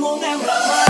someone that will